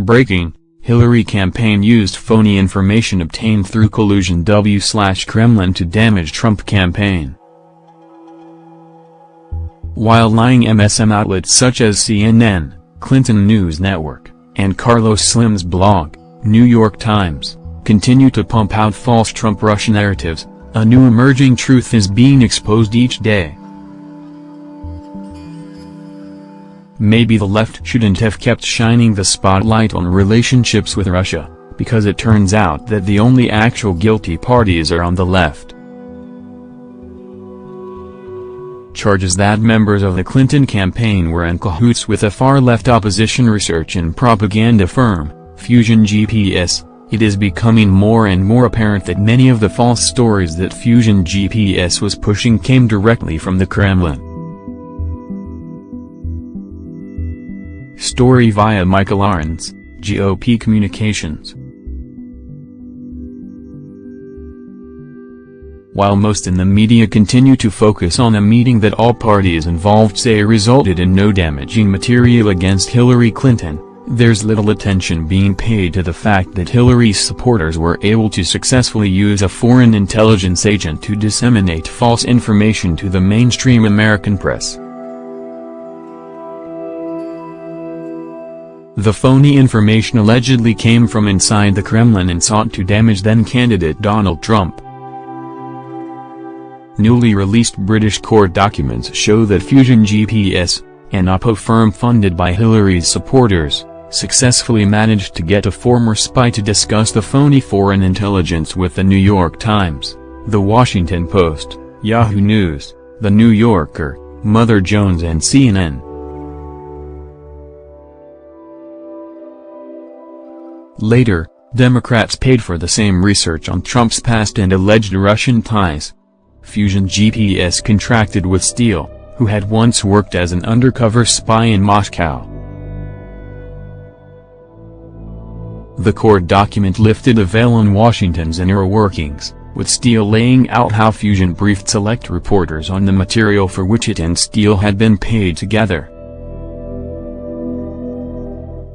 Breaking, Hillary campaign used phony information obtained through collusion W-Kremlin to damage Trump campaign. While lying MSM outlets such as CNN, Clinton News Network, and Carlos Slim's blog, New York Times, continue to pump out false Trump-Russia narratives, a new emerging truth is being exposed each day. Maybe the left shouldn't have kept shining the spotlight on relationships with Russia, because it turns out that the only actual guilty parties are on the left. Charges that members of the Clinton campaign were in cahoots with a far-left opposition research and propaganda firm, Fusion GPS, it is becoming more and more apparent that many of the false stories that Fusion GPS was pushing came directly from the Kremlin. Story via Michael Ahrens, GOP Communications. While most in the media continue to focus on a meeting that all parties involved say resulted in no damaging material against Hillary Clinton, there's little attention being paid to the fact that Hillary's supporters were able to successfully use a foreign intelligence agent to disseminate false information to the mainstream American press. The phony information allegedly came from inside the Kremlin and sought to damage then-candidate Donald Trump. Newly released British court documents show that Fusion GPS, an Oppo firm funded by Hillary's supporters, successfully managed to get a former spy to discuss the phony foreign intelligence with the New York Times, The Washington Post, Yahoo News, The New Yorker, Mother Jones and CNN. Later, Democrats paid for the same research on Trump's past and alleged Russian ties. Fusion GPS contracted with Steele, who had once worked as an undercover spy in Moscow. The court document lifted a veil on Washington's inner workings, with Steele laying out how Fusion briefed select reporters on the material for which it and Steele had been paid together.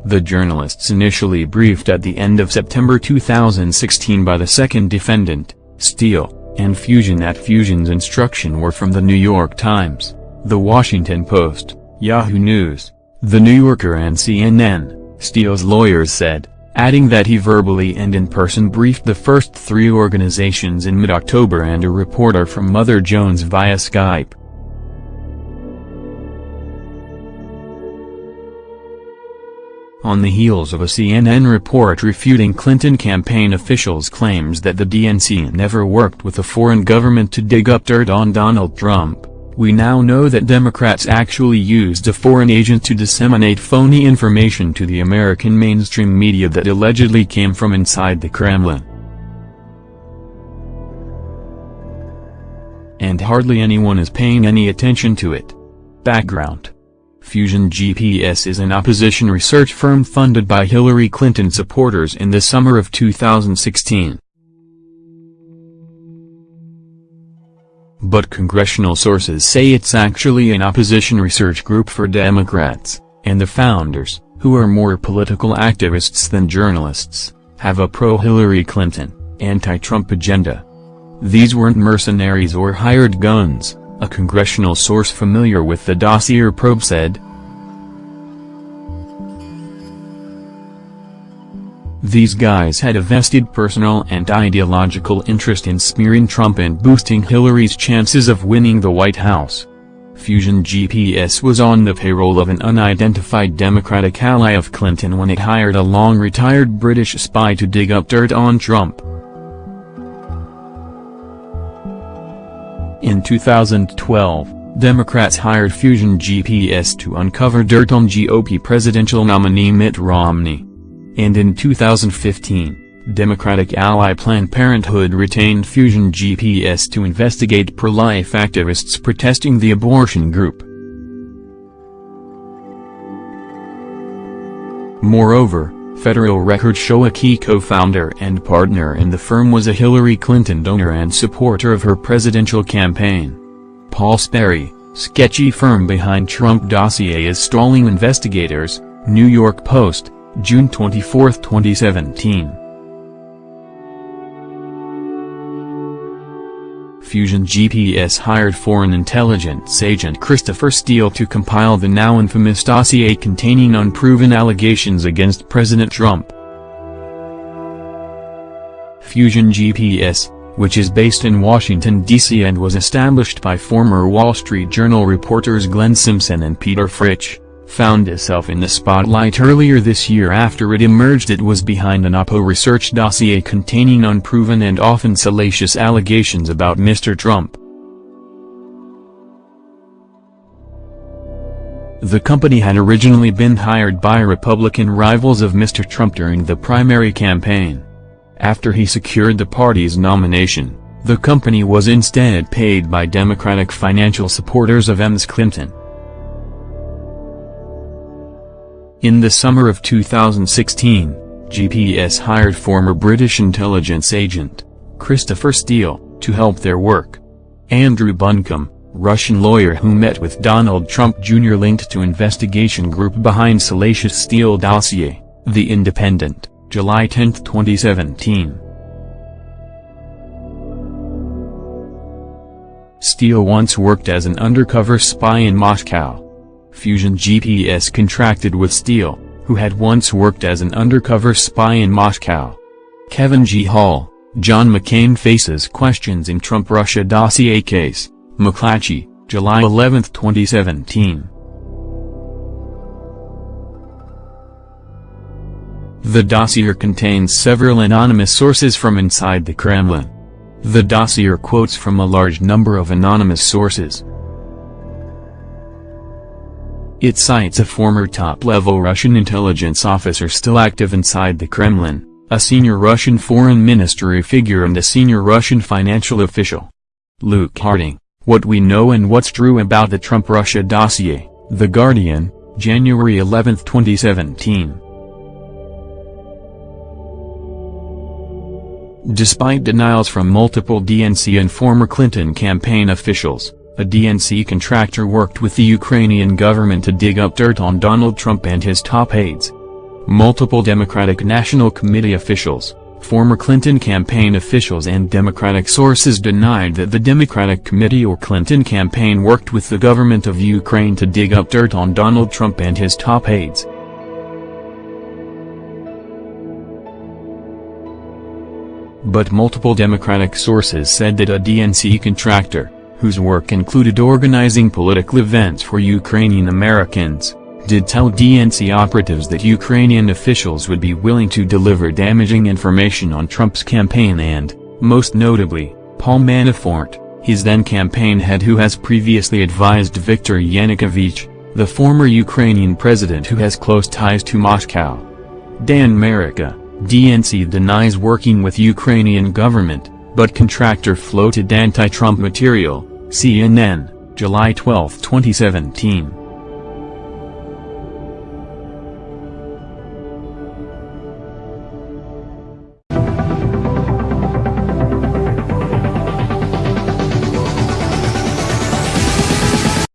The journalists initially briefed at the end of September 2016 by the second defendant, Steele, and Fusion at Fusion's instruction were from The New York Times, The Washington Post, Yahoo News, The New Yorker and CNN, Steele's lawyers said, adding that he verbally and in person briefed the first three organizations in mid-October and a reporter from Mother Jones via Skype. On the heels of a CNN report refuting Clinton campaign officials' claims that the DNC never worked with a foreign government to dig up dirt on Donald Trump, we now know that Democrats actually used a foreign agent to disseminate phony information to the American mainstream media that allegedly came from inside the Kremlin. And hardly anyone is paying any attention to it. Background Fusion GPS is an opposition research firm funded by Hillary Clinton supporters in the summer of 2016. But congressional sources say it's actually an opposition research group for Democrats, and the founders, who are more political activists than journalists, have a pro-Hillary Clinton, anti-Trump agenda. These weren't mercenaries or hired guns, a congressional source familiar with the dossier probe said. These guys had a vested personal and ideological interest in smearing Trump and boosting Hillary's chances of winning the White House. Fusion GPS was on the payroll of an unidentified Democratic ally of Clinton when it hired a long-retired British spy to dig up dirt on Trump. In 2012, Democrats hired Fusion GPS to uncover dirt on GOP presidential nominee Mitt Romney. And in 2015, Democratic ally Planned Parenthood retained Fusion GPS to investigate pro-life activists protesting the abortion group. Moreover, Federal records show a key co-founder and partner in the firm was a Hillary Clinton donor and supporter of her presidential campaign. Paul Sperry, sketchy firm behind Trump dossier is stalling investigators, New York Post, June 24, 2017. Fusion GPS hired foreign intelligence agent Christopher Steele to compile the now infamous dossier containing unproven allegations against President Trump. Fusion GPS, which is based in Washington, D.C. and was established by former Wall Street Journal reporters Glenn Simpson and Peter Fritsch, found itself in the spotlight earlier this year after it emerged it was behind an Oppo research dossier containing unproven and often salacious allegations about Mr. Trump. The company had originally been hired by Republican rivals of Mr. Trump during the primary campaign. After he secured the party's nomination, the company was instead paid by Democratic financial supporters of Ms. Clinton. In the summer of 2016, GPS hired former British intelligence agent, Christopher Steele, to help their work. Andrew Buncombe, Russian lawyer who met with Donald Trump Jr. linked to investigation group behind salacious Steele dossier, The Independent, July 10, 2017. Steele once worked as an undercover spy in Moscow. Fusion GPS contracted with Steele, who had once worked as an undercover spy in Moscow. Kevin G. Hall, John McCain faces questions in Trump-Russia dossier case, McClatchy, July 11, 2017. The dossier contains several anonymous sources from inside the Kremlin. The dossier quotes from a large number of anonymous sources. It cites a former top-level Russian intelligence officer still active inside the Kremlin, a senior Russian foreign ministry figure and a senior Russian financial official. Luke Harding, What We Know and What's True About the Trump-Russia Dossier, The Guardian, January 11, 2017. Despite denials from multiple DNC and former Clinton campaign officials, a DNC contractor worked with the Ukrainian government to dig up dirt on Donald Trump and his top aides. Multiple Democratic National Committee officials, former Clinton campaign officials and Democratic sources denied that the Democratic Committee or Clinton campaign worked with the government of Ukraine to dig up dirt on Donald Trump and his top aides. But multiple Democratic sources said that a DNC contractor, whose work included organizing political events for Ukrainian Americans, did tell DNC operatives that Ukrainian officials would be willing to deliver damaging information on Trump's campaign and, most notably, Paul Manafort, his then campaign head who has previously advised Viktor Yanukovych, the former Ukrainian president who has close ties to Moscow. Dan Merica, DNC denies working with Ukrainian government, but contractor floated anti-Trump material, CNN, July 12, 2017.